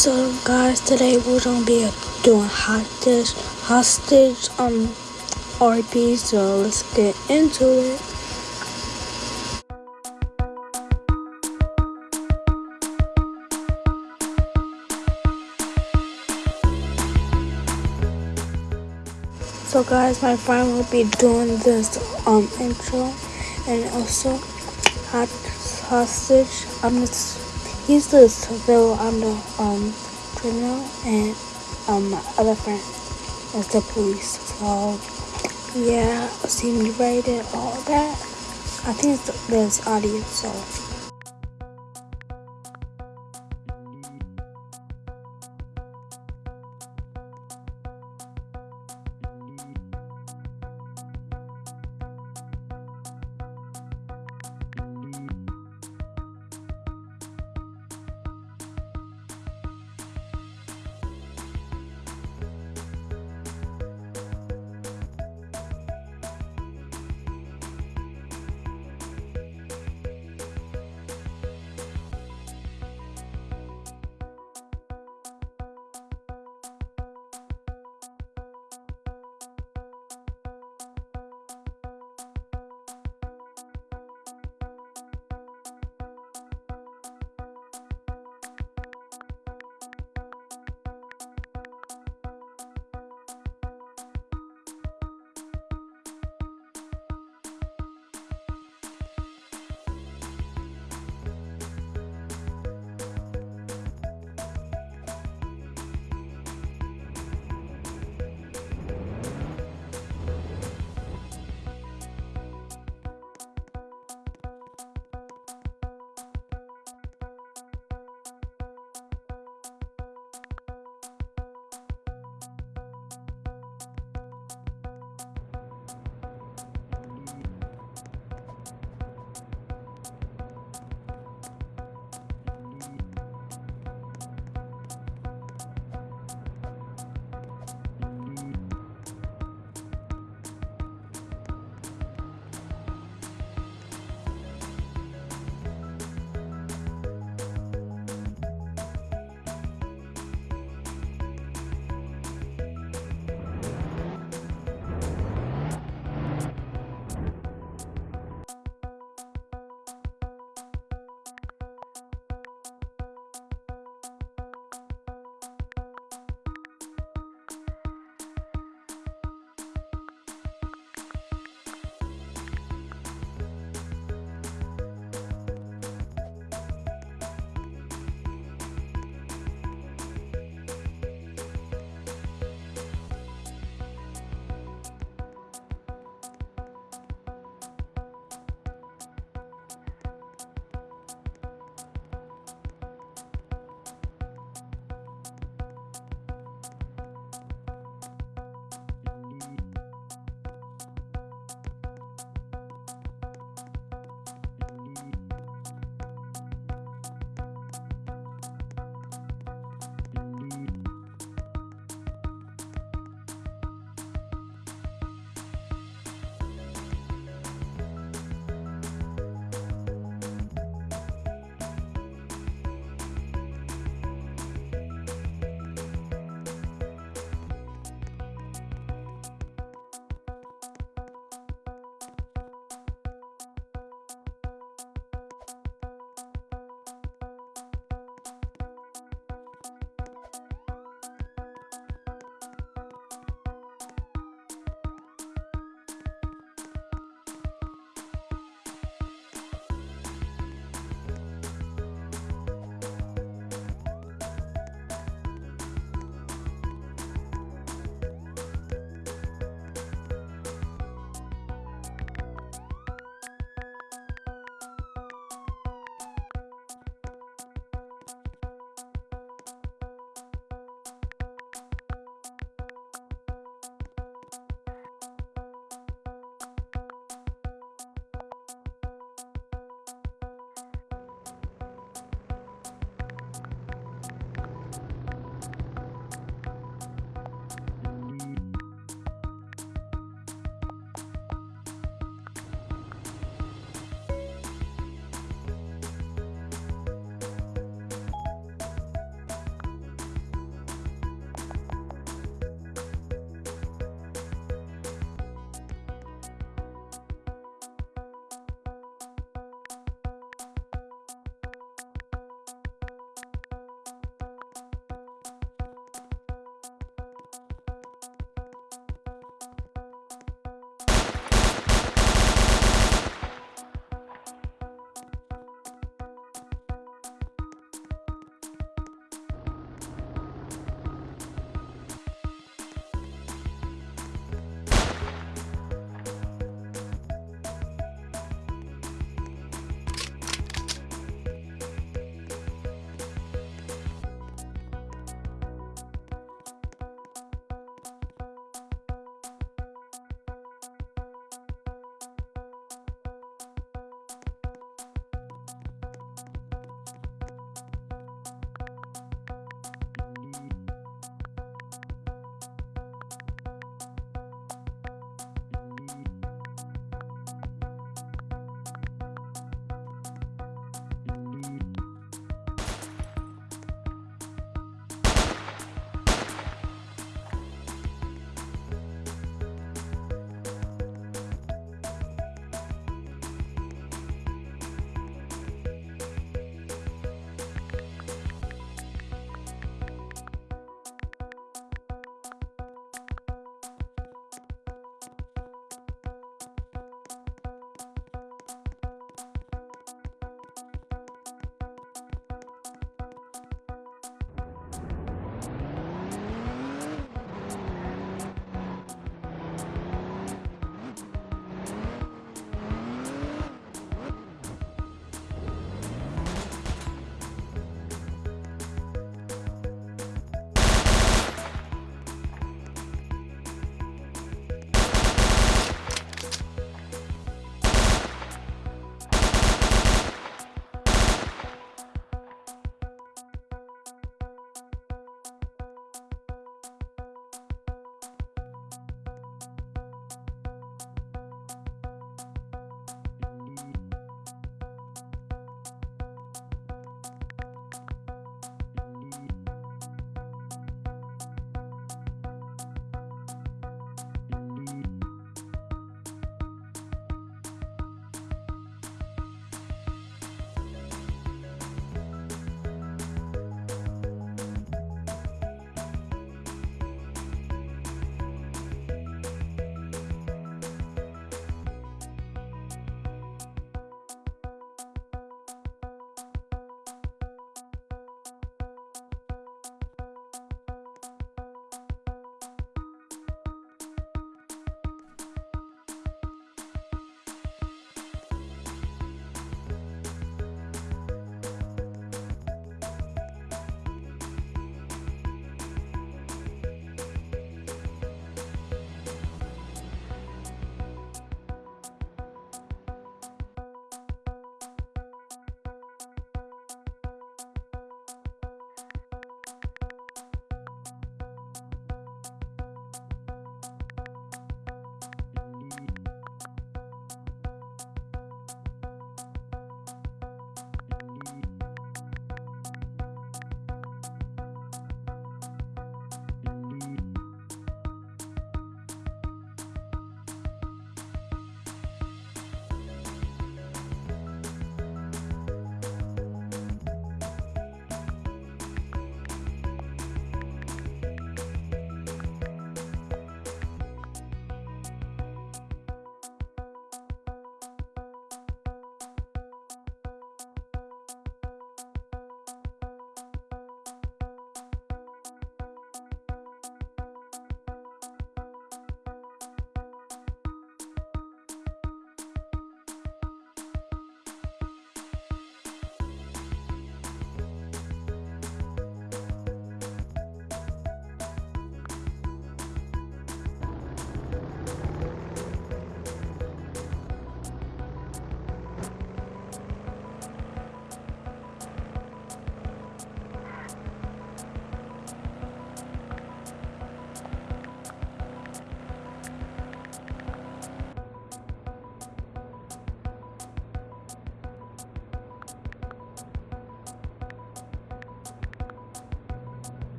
So guys, today we're gonna be doing hostage, hostage um RP. So let's get into it. So guys, my friend will be doing this um intro and also hot hostage. I'm just he's the civil. I'm the um criminal, and um my other friend is the police. So yeah, see me rated all that. I think it's, there's audio, so.